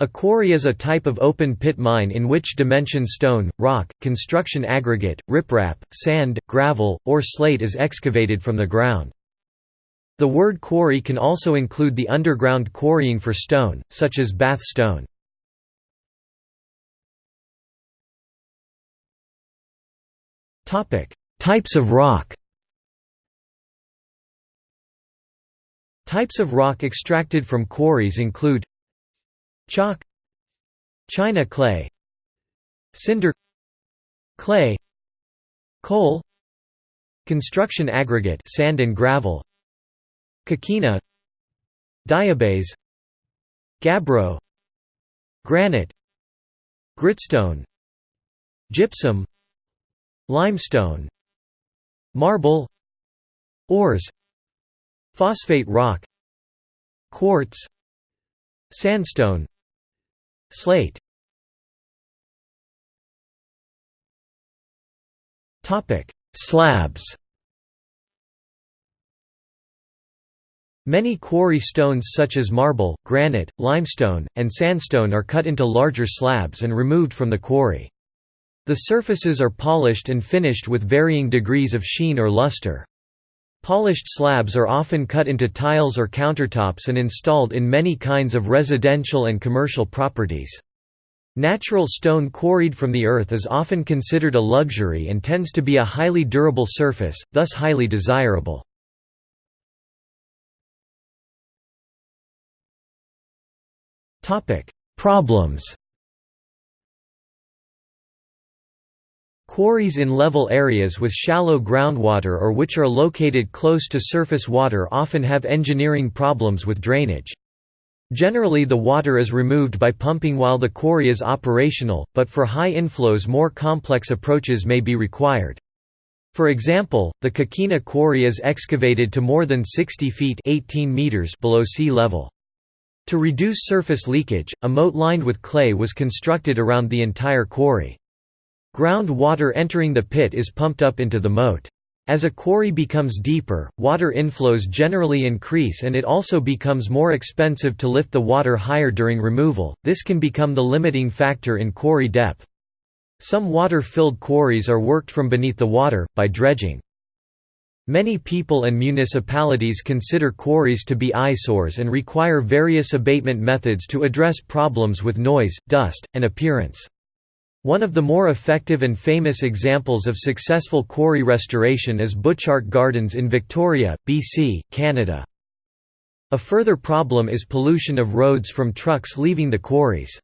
A quarry is a type of open-pit mine in which dimension stone, rock, construction aggregate, riprap, sand, gravel, or slate is excavated from the ground. The word quarry can also include the underground quarrying for stone, such as Bath stone. Types of rock Types of rock extracted from quarries include Chalk. China clay. Cinder. Clay. Coal. Construction aggregate sand and gravel. Coquina Diabase. Gabbro. Granite. Gritstone. Gypsum. Limestone. Marble. Ores. Phosphate rock. Quartz. Sandstone Slate Slabs Many quarry stones such as marble, granite, limestone, and sandstone are cut into larger slabs and removed from the quarry. The surfaces are polished and finished with varying degrees of sheen or luster. Polished slabs are often cut into tiles or countertops and installed in many kinds of residential and commercial properties. Natural stone quarried from the earth is often considered a luxury and tends to be a highly durable surface, thus highly desirable. Problems Quarries in level areas with shallow groundwater or which are located close to surface water often have engineering problems with drainage. Generally the water is removed by pumping while the quarry is operational, but for high inflows more complex approaches may be required. For example, the Coquina quarry is excavated to more than 60 feet 18 meters below sea level. To reduce surface leakage, a moat lined with clay was constructed around the entire quarry. Ground water entering the pit is pumped up into the moat. As a quarry becomes deeper, water inflows generally increase and it also becomes more expensive to lift the water higher during removal, this can become the limiting factor in quarry depth. Some water-filled quarries are worked from beneath the water, by dredging. Many people and municipalities consider quarries to be eyesores and require various abatement methods to address problems with noise, dust, and appearance. One of the more effective and famous examples of successful quarry restoration is Butchart Gardens in Victoria, BC, Canada. A further problem is pollution of roads from trucks leaving the quarries.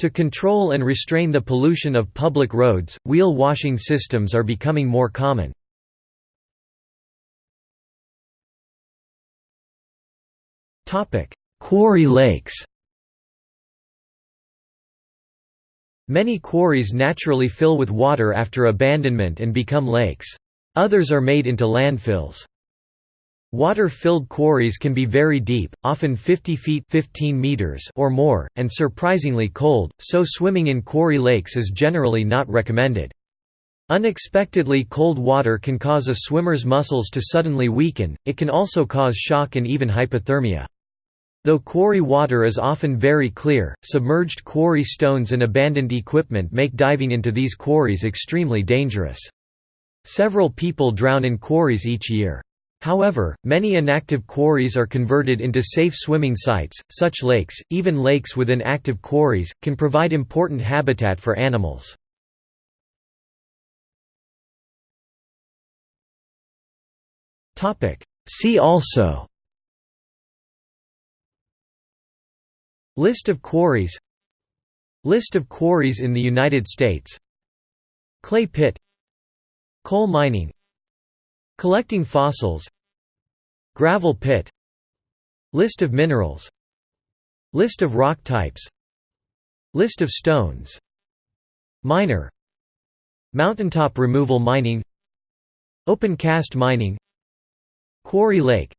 To control and restrain the pollution of public roads, wheel washing systems are becoming more common. Quarry lakes Many quarries naturally fill with water after abandonment and become lakes. Others are made into landfills. Water-filled quarries can be very deep, often 50 feet 15 meters or more, and surprisingly cold, so swimming in quarry lakes is generally not recommended. Unexpectedly cold water can cause a swimmer's muscles to suddenly weaken, it can also cause shock and even hypothermia. Though quarry water is often very clear, submerged quarry stones and abandoned equipment make diving into these quarries extremely dangerous. Several people drown in quarries each year. However, many inactive quarries are converted into safe swimming sites. Such lakes, even lakes within active quarries, can provide important habitat for animals. See also List of quarries List of quarries in the United States Clay pit Coal mining Collecting fossils Gravel pit List of minerals List of rock types List of stones Miner Mountaintop removal mining Open cast mining Quarry lake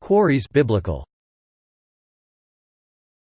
Quarries biblical